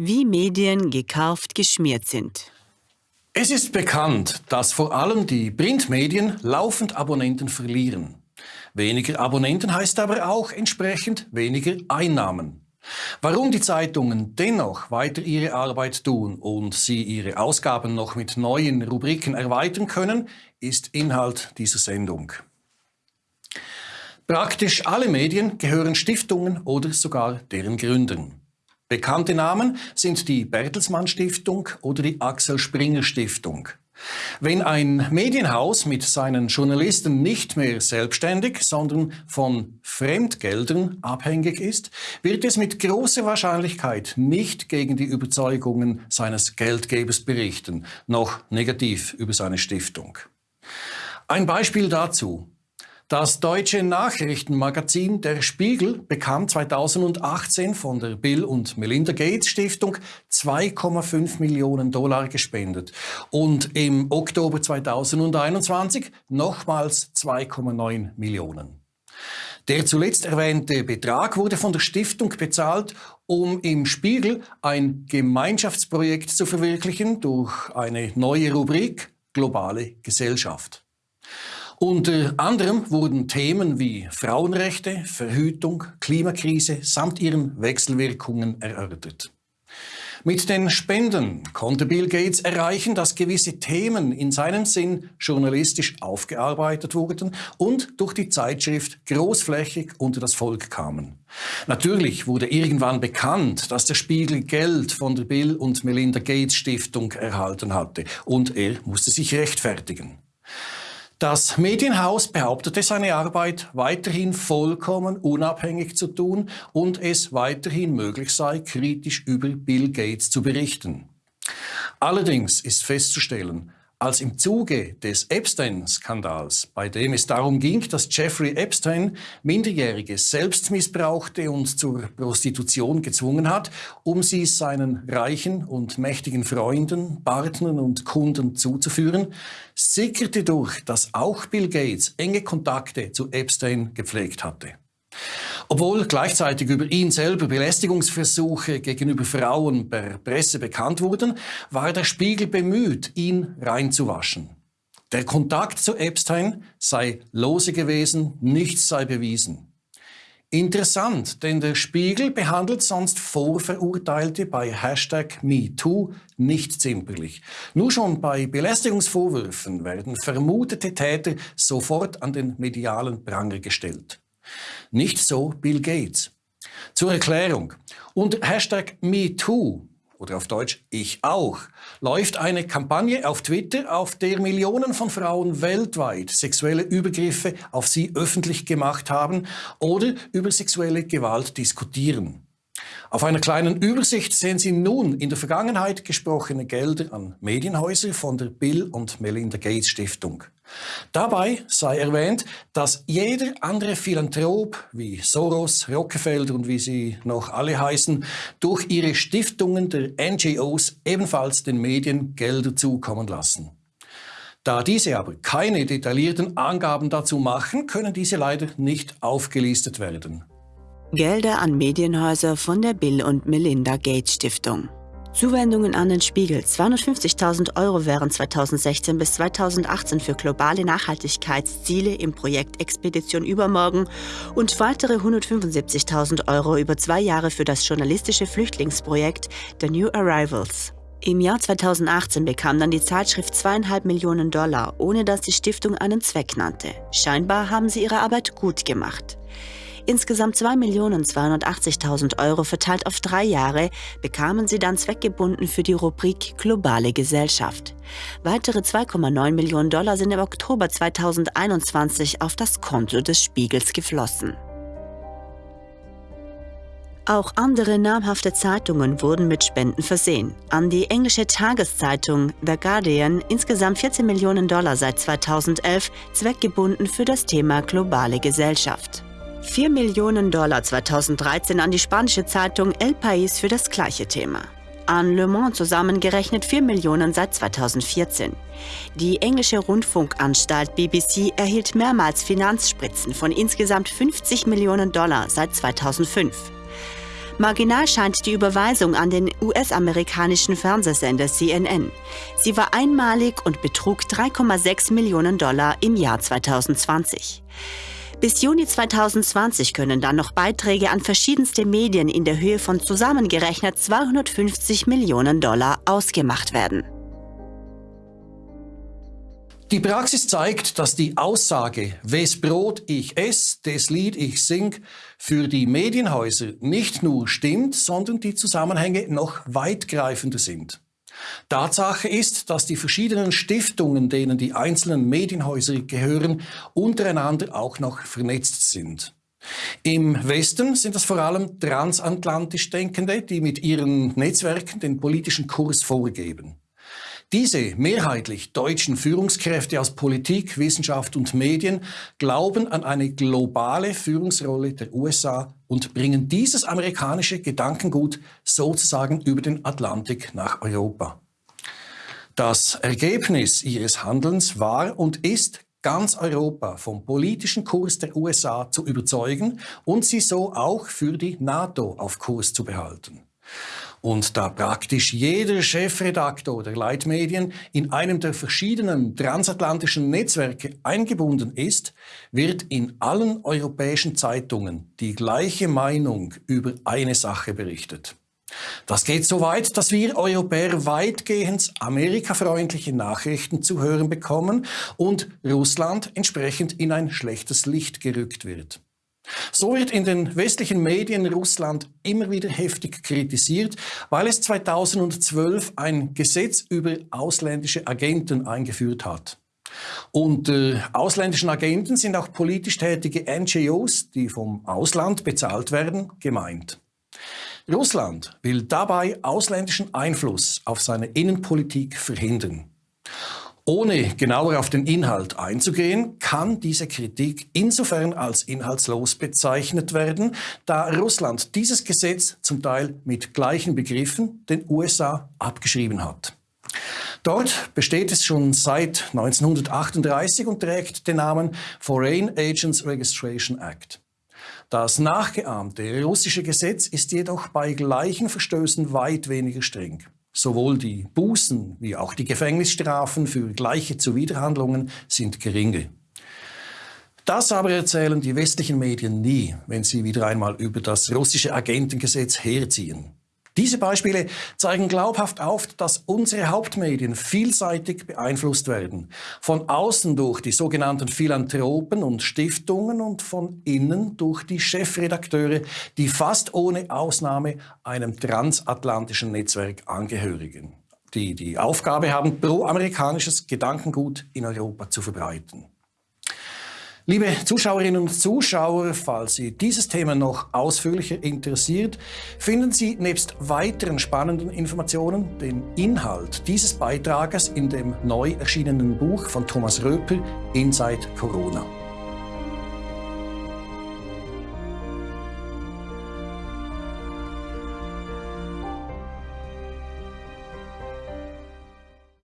Wie Medien gekauft geschmiert sind. Es ist bekannt, dass vor allem die Printmedien laufend Abonnenten verlieren. Weniger Abonnenten heißt aber auch entsprechend weniger Einnahmen. Warum die Zeitungen dennoch weiter ihre Arbeit tun und sie ihre Ausgaben noch mit neuen Rubriken erweitern können, ist Inhalt dieser Sendung. Praktisch alle Medien gehören Stiftungen oder sogar deren Gründern. Bekannte Namen sind die Bertelsmann Stiftung oder die Axel Springer Stiftung. Wenn ein Medienhaus mit seinen Journalisten nicht mehr selbstständig, sondern von Fremdgeldern abhängig ist, wird es mit großer Wahrscheinlichkeit nicht gegen die Überzeugungen seines Geldgebers berichten, noch negativ über seine Stiftung. Ein Beispiel dazu. Das deutsche Nachrichtenmagazin Der Spiegel bekam 2018 von der Bill und Melinda Gates Stiftung 2,5 Millionen Dollar gespendet und im Oktober 2021 nochmals 2,9 Millionen. Der zuletzt erwähnte Betrag wurde von der Stiftung bezahlt, um im Spiegel ein Gemeinschaftsprojekt zu verwirklichen durch eine neue Rubrik Globale Gesellschaft. Unter anderem wurden Themen wie Frauenrechte, Verhütung, Klimakrise samt ihren Wechselwirkungen erörtert. Mit den Spenden konnte Bill Gates erreichen, dass gewisse Themen in seinem Sinn journalistisch aufgearbeitet wurden und durch die Zeitschrift großflächig unter das Volk kamen. Natürlich wurde irgendwann bekannt, dass der Spiegel Geld von der Bill und Melinda Gates Stiftung erhalten hatte und er musste sich rechtfertigen. Das Medienhaus behauptete seine Arbeit weiterhin vollkommen unabhängig zu tun und es weiterhin möglich sei, kritisch über Bill Gates zu berichten. Allerdings ist festzustellen, als im Zuge des Epstein-Skandals, bei dem es darum ging, dass Jeffrey Epstein Minderjährige selbst missbrauchte und zur Prostitution gezwungen hat, um sie seinen reichen und mächtigen Freunden, Partnern und Kunden zuzuführen, sickerte durch, dass auch Bill Gates enge Kontakte zu Epstein gepflegt hatte. Obwohl gleichzeitig über ihn selber Belästigungsversuche gegenüber Frauen per Presse bekannt wurden, war der Spiegel bemüht, ihn reinzuwaschen. Der Kontakt zu Epstein sei lose gewesen, nichts sei bewiesen. Interessant, denn der Spiegel behandelt sonst Vorverurteilte bei Hashtag MeToo nicht zimperlich. Nur schon bei Belästigungsvorwürfen werden vermutete Täter sofort an den medialen Pranger gestellt. Nicht so Bill Gates. Zur Erklärung. Unter Hashtag MeToo oder auf Deutsch Ich auch, läuft eine Kampagne auf Twitter, auf der Millionen von Frauen weltweit sexuelle Übergriffe auf sie öffentlich gemacht haben oder über sexuelle Gewalt diskutieren. Auf einer kleinen Übersicht sehen Sie nun in der Vergangenheit gesprochene Gelder an Medienhäuser von der Bill und Melinda Gates Stiftung. Dabei sei erwähnt, dass jeder andere Philanthrop wie Soros, Rockefeller und wie sie noch alle heißen, durch ihre Stiftungen der NGOs ebenfalls den Medien Gelder zukommen lassen. Da diese aber keine detaillierten Angaben dazu machen, können diese leider nicht aufgelistet werden. Gelder an Medienhäuser von der Bill und Melinda Gates Stiftung. Zuwendungen an den Spiegel. 250.000 Euro wären 2016 bis 2018 für globale Nachhaltigkeitsziele im Projekt Expedition Übermorgen und weitere 175.000 Euro über zwei Jahre für das journalistische Flüchtlingsprojekt The New Arrivals. Im Jahr 2018 bekam dann die Zeitschrift zweieinhalb Millionen Dollar, ohne dass die Stiftung einen Zweck nannte. Scheinbar haben sie ihre Arbeit gut gemacht. Insgesamt 2.280.000 Euro verteilt auf drei Jahre bekamen sie dann zweckgebunden für die Rubrik Globale Gesellschaft. Weitere 2,9 Millionen Dollar sind im Oktober 2021 auf das Konto des Spiegels geflossen. Auch andere namhafte Zeitungen wurden mit Spenden versehen. An die englische Tageszeitung The Guardian insgesamt 14 Millionen Dollar seit 2011 zweckgebunden für das Thema globale Gesellschaft. 4 Millionen Dollar 2013 an die spanische Zeitung El País für das gleiche Thema. An Le Mans zusammengerechnet 4 Millionen seit 2014. Die englische Rundfunkanstalt BBC erhielt mehrmals Finanzspritzen von insgesamt 50 Millionen Dollar seit 2005. Marginal scheint die Überweisung an den US-amerikanischen Fernsehsender CNN. Sie war einmalig und betrug 3,6 Millionen Dollar im Jahr 2020. Bis Juni 2020 können dann noch Beiträge an verschiedenste Medien in der Höhe von zusammengerechnet 250 Millionen Dollar ausgemacht werden. Die Praxis zeigt, dass die Aussage, wes Brot ich ess, des Lied ich sing, für die Medienhäuser nicht nur stimmt, sondern die Zusammenhänge noch weitgreifender sind. Tatsache ist, dass die verschiedenen Stiftungen, denen die einzelnen Medienhäuser gehören, untereinander auch noch vernetzt sind. Im Westen sind es vor allem transatlantisch Denkende, die mit ihren Netzwerken den politischen Kurs vorgeben. Diese mehrheitlich deutschen Führungskräfte aus Politik, Wissenschaft und Medien glauben an eine globale Führungsrolle der USA und bringen dieses amerikanische Gedankengut sozusagen über den Atlantik nach Europa. Das Ergebnis ihres Handelns war und ist ganz Europa vom politischen Kurs der USA zu überzeugen und sie so auch für die NATO auf Kurs zu behalten. Und da praktisch jeder Chefredaktor der Leitmedien in einem der verschiedenen transatlantischen Netzwerke eingebunden ist, wird in allen europäischen Zeitungen die gleiche Meinung über eine Sache berichtet. Das geht so weit, dass wir Europäer weitgehend amerikafreundliche Nachrichten zu hören bekommen und Russland entsprechend in ein schlechtes Licht gerückt wird. So wird in den westlichen Medien Russland immer wieder heftig kritisiert, weil es 2012 ein Gesetz über ausländische Agenten eingeführt hat. Unter äh, ausländischen Agenten sind auch politisch tätige NGOs, die vom Ausland bezahlt werden, gemeint. Russland will dabei ausländischen Einfluss auf seine Innenpolitik verhindern. Ohne genauer auf den Inhalt einzugehen, kann diese Kritik insofern als inhaltslos bezeichnet werden, da Russland dieses Gesetz zum Teil mit gleichen Begriffen den USA abgeschrieben hat. Dort besteht es schon seit 1938 und trägt den Namen Foreign Agents Registration Act. Das nachgeahmte russische Gesetz ist jedoch bei gleichen Verstößen weit weniger streng. Sowohl die Bußen wie auch die Gefängnisstrafen für gleiche Zuwiderhandlungen sind geringer. Das aber erzählen die westlichen Medien nie, wenn sie wieder einmal über das russische Agentengesetz herziehen. Diese Beispiele zeigen glaubhaft auf, dass unsere Hauptmedien vielseitig beeinflusst werden. Von außen durch die sogenannten Philanthropen und Stiftungen und von innen durch die Chefredakteure, die fast ohne Ausnahme einem transatlantischen Netzwerk angehörigen, die die Aufgabe haben, pro-amerikanisches Gedankengut in Europa zu verbreiten. Liebe Zuschauerinnen und Zuschauer, falls Sie dieses Thema noch ausführlicher interessiert, finden Sie nebst weiteren spannenden Informationen den Inhalt dieses Beitrages in dem neu erschienenen Buch von Thomas Röper Inside Corona.